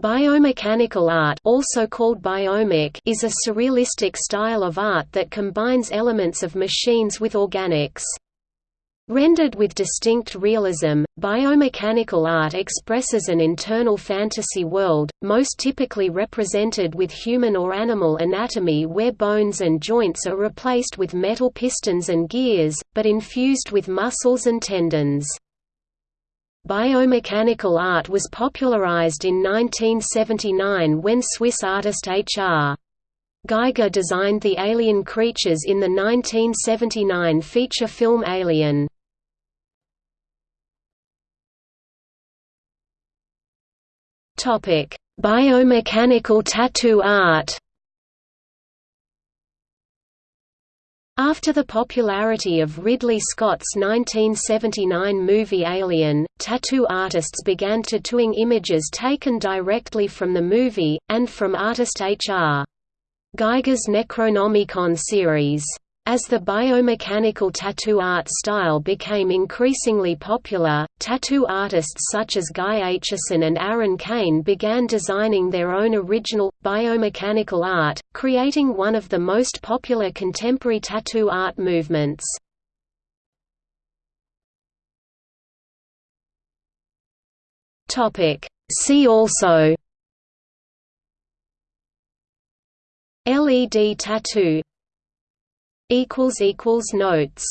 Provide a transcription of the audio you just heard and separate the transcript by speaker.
Speaker 1: Biomechanical art also called biomech is a surrealistic style of art that combines elements of machines with organics. Rendered with distinct realism, biomechanical art expresses an internal fantasy world, most typically represented with human or animal anatomy where bones and joints are replaced with metal pistons and gears, but infused with muscles and tendons. Biomechanical art was popularized in 1979 when Swiss artist H.R. Giger designed the alien creatures in the 1979 feature film Alien. Biomechanical tattoo art After the popularity of Ridley Scott's 1979 movie Alien, tattoo artists began tattooing images taken directly from the movie, and from artist H.R. Giger's Necronomicon series. As the biomechanical tattoo art style became increasingly popular, tattoo artists such as Guy Aitchison and Aaron Cain began designing their own original, biomechanical art, creating one of the most popular contemporary tattoo art movements. See also LED tattoo notes